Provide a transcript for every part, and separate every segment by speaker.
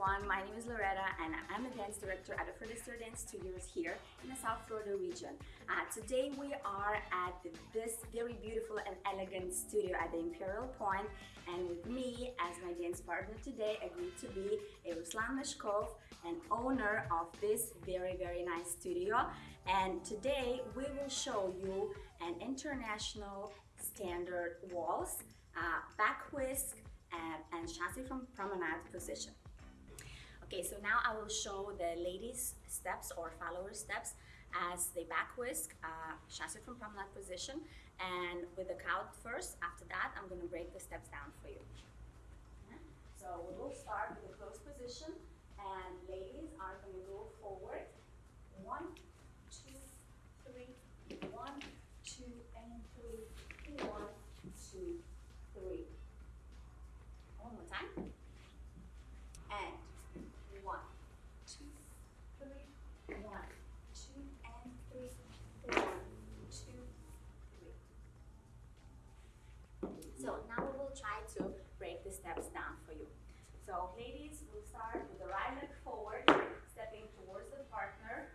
Speaker 1: everyone, my name is Loretta and I'm a dance director at the Afrodistro Dance Studios here in the South Florida region. Uh, today we are at this very beautiful and elegant studio at the Imperial Point and with me as my dance partner today agreed to be Ruslan Meshkov, an owner of this very very nice studio and today we will show you an international standard waltz, uh, back whisk, and, and chasse from promenade position. Okay, so now I will show the ladies steps or follower steps as they back whisk, uh, chasse from promenade position, and with the count first. After that, I'm gonna break the steps down for you. So we will start with the closed position, and ladies are gonna go forward. One, two, three, one, two, and three, one, two, three. One more time. And one, two, three, one, two, and three, one, two, three. So now we will try to break the steps down for you. So ladies, we'll start with the right leg forward, stepping towards the partner,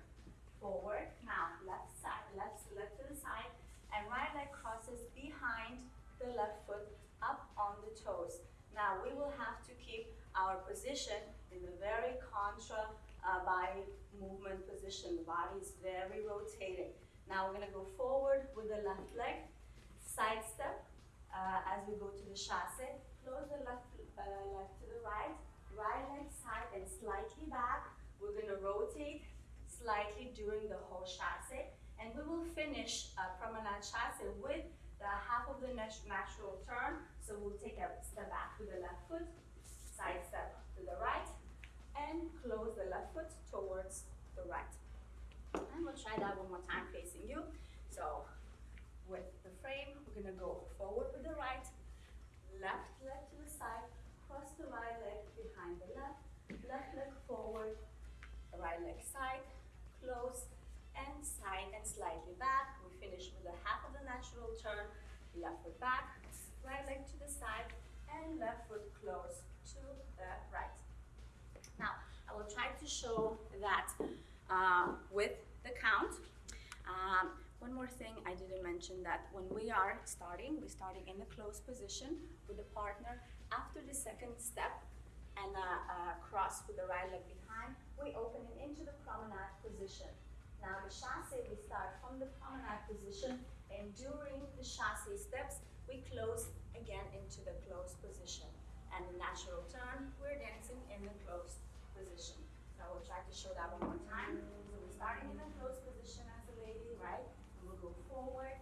Speaker 1: forward. Now left side, left, left to the side, and right leg crosses behind the left foot up on the toes. Now we will have to keep our position in the very contra uh, body movement position. The body is very rotated. Now we're gonna go forward with the left leg, side step as we go to the chasse. Close the left uh, left to the right, right leg side and slightly back. We're gonna rotate slightly during the whole chasse. And we will finish uh, promenade chasse with the half of the natural turn. So we'll take a step back with the left foot, side step to the right, and close the left foot towards the right. And we'll try that one more time facing you. So with the frame, we're gonna go forward with the right, left leg to the side, cross the right leg behind the left, left leg forward, right leg side, close, and side and slightly back. We finish with a half of the natural turn, left foot back, right leg to the side, and left foot close to the right. Now, I will try to show that uh, with the count. Um, one more thing I didn't mention that when we are starting, we're starting in the closed position with the partner. After the second step and uh, cross with the right leg behind, we open it into the promenade position. Now the chasse, we start from the promenade position and during the chasse steps, we close again into the closed position. And the natural turn, we're dancing in the closed position. So I will try to show that one more time. So we're starting in the closed position as a lady, right? Forward,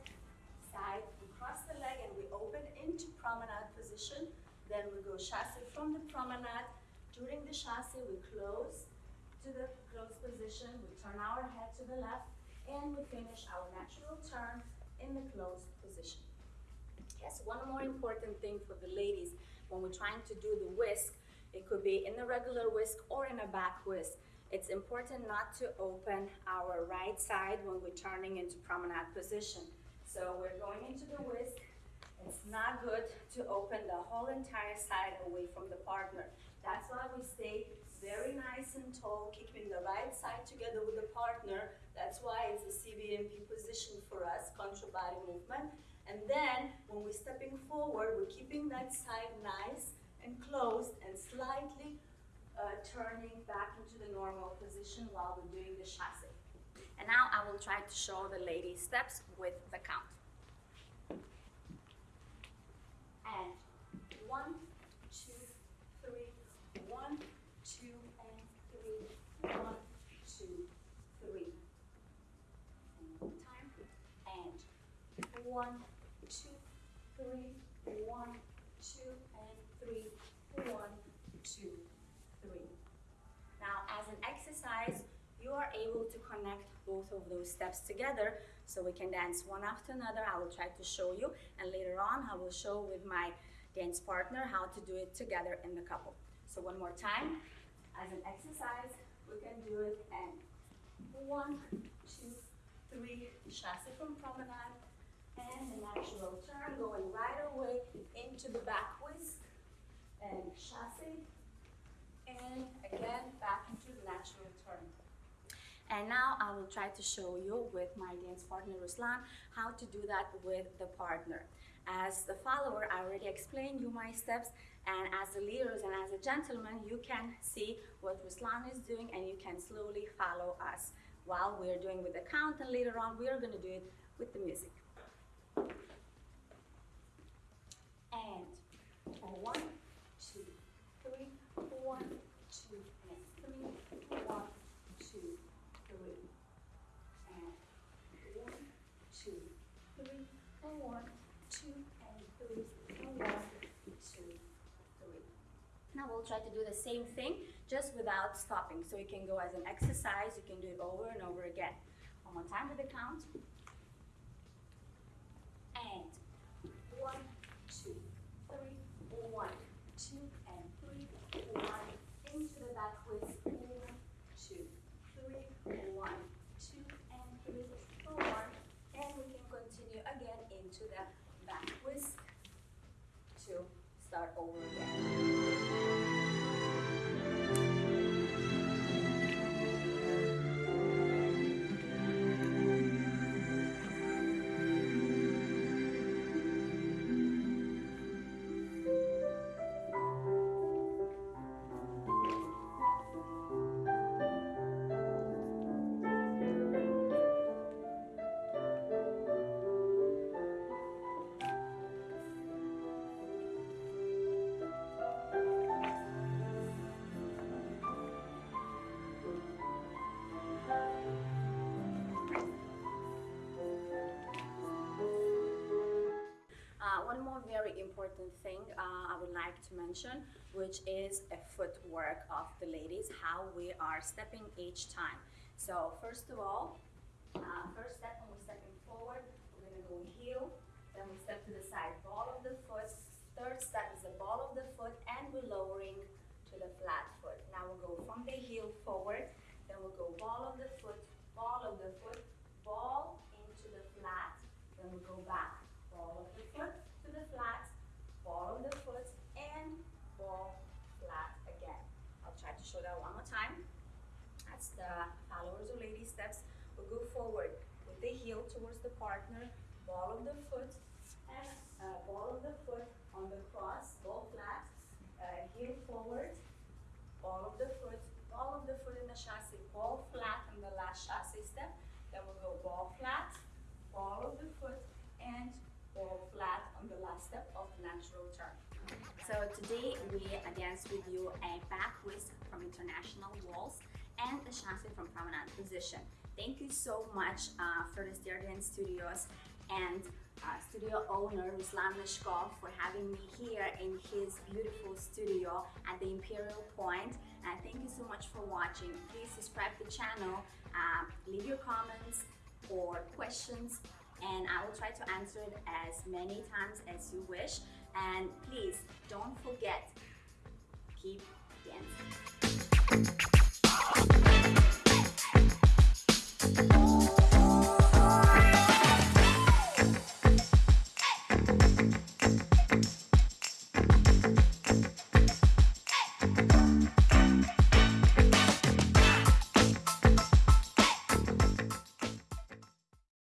Speaker 1: side, we cross the leg and we open into promenade position. Then we go chasse from the promenade. During the chasse, we close to the closed position. We turn our head to the left and we finish our natural turn in the closed position. Yes, one more important thing for the ladies when we're trying to do the whisk, it could be in a regular whisk or in a back whisk. It's important not to open our right side when we're turning into promenade position. So we're going into the whisk. It's not good to open the whole entire side away from the partner. That's why we stay very nice and tall, keeping the right side together with the partner. That's why it's a CBMP position for us, contra body movement. And then when we're stepping forward, we're keeping that side nice and closed and slightly uh, turning back into the normal position while we're doing the chasse. And now I will try to show the lady steps with the count. And one, two, three, one, two, and three, one, two, three. And time. And one, two, three, one, two, and three, one, two, three. Now, as an exercise, you are able to connect both of those steps together so we can dance one after another. I will try to show you, and later on, I will show with my dance partner how to do it together in the couple. So one more time, as an exercise, we can do it and one, two, three, chasse from promenade, and the natural turn going right away into the back whisk, and chasse, and again back into the natural turn. And now I will try to show you with my dance partner Ruslan how to do that with the partner. As the follower, I already explained you my steps and as the leaders and as a gentleman, you can see what Ruslan is doing and you can slowly follow us while we're doing with the count and later on we're gonna do it with the music. And one, two, three, one, two, and three, one, two, three, and one, two, three, one, two, and three, one, two, three. Now we'll try to do the same thing, just without stopping. So you can go as an exercise, you can do it over and over again. One more time with the count. One more very important thing uh, I would like to mention, which is a footwork of the ladies, how we are stepping each time. So first of all, uh, first step when we're stepping forward, we're gonna go heel, then we step to the side, ball of the foot. Third step is the ball of the foot, and we're lowering to the flat foot. Now we'll go from the heel forward, then we'll go ball of the foot, ball of the foot, ball into the flat, then we'll go back, ball of the foot to the flat, ball of the foot, and ball flat again. I'll try show that one more time. That's the followers or lady steps. We'll go forward with the heel towards the partner, ball of the foot, and uh, ball of the foot on the cross, ball flat, uh, heel forward, ball of the foot, ball of the foot in the chasse, ball flat in the last chasse step. Then we'll go ball flat, ball of the foot, and ball flat on the last step of natural turn. So today we danced with you a back waltz and a from promenade position. Thank you so much uh, for the Dance Studios and uh, studio owner Ruslan Mishkov for having me here in his beautiful studio at the Imperial Point. And thank you so much for watching. Please subscribe to the channel, uh, leave your comments or questions and I will try to answer it as many times as you wish. And please don't forget, keep dancing.